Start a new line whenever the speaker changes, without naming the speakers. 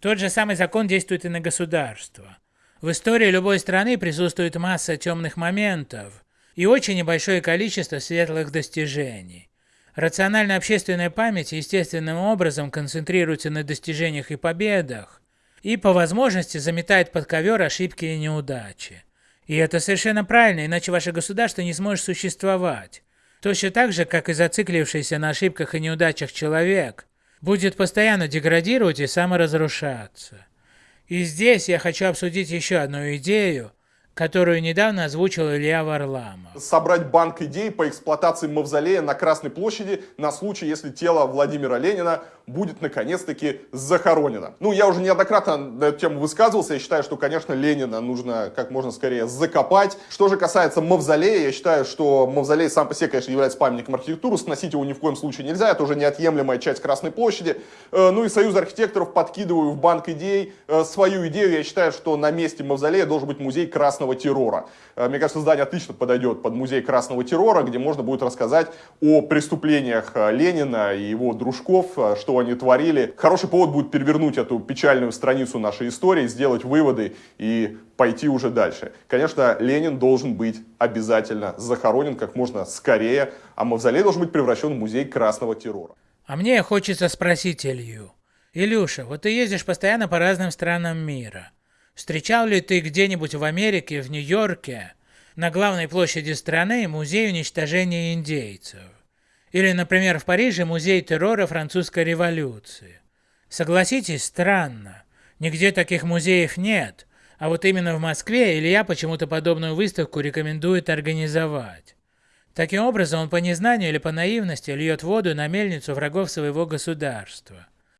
Тот же самый закон действует и на государство. В истории любой страны присутствует масса темных моментов и очень небольшое количество светлых достижений. Рациональная общественная память естественным образом концентрируется на достижениях и победах, и по возможности заметает под ковер ошибки и неудачи. И это совершенно правильно, иначе ваше государство не сможет существовать. Точно так же, как и зациклившийся на ошибках и неудачах человек, будет постоянно деградировать и саморазрушаться. И здесь я хочу обсудить еще одну идею, которую недавно озвучил Илья Варламов.
Собрать банк идей по эксплуатации мавзолея на Красной площади на случай, если тело Владимира Ленина будет наконец-таки захоронено. Ну, я уже неоднократно на эту тему высказывался. Я считаю, что, конечно, Ленина нужно как можно скорее закопать. Что же касается мавзолея, я считаю, что мавзолей сам по себе, конечно, является памятником архитектуры. Сносить его ни в коем случае нельзя. Это уже неотъемлемая часть Красной площади. Э, ну и Союз архитекторов подкидываю в банк идей э, свою идею. Я считаю, что на месте мавзолея должен быть музей Красного террора. Э, мне кажется, здание отлично подойдет под музей Красного террора, где можно будет рассказать о преступлениях Ленина и его дружков, что они творили. Хороший повод будет перевернуть эту печальную страницу нашей истории, сделать выводы и пойти уже дальше. Конечно, Ленин должен быть обязательно захоронен как можно скорее, а мавзолей должен быть превращен в музей красного террора.
А мне хочется спросить Илью. Илюша, вот ты ездишь постоянно по разным странам мира. Встречал ли ты где-нибудь в Америке, в Нью-Йорке, на главной площади страны музей уничтожения индейцев? Или, например, в Париже музей террора французской революции. Согласитесь, странно. Нигде таких музеев нет, а вот именно в Москве Илья почему-то подобную выставку рекомендует организовать. Таким образом, он по незнанию или по наивности льет воду на мельницу врагов своего государства –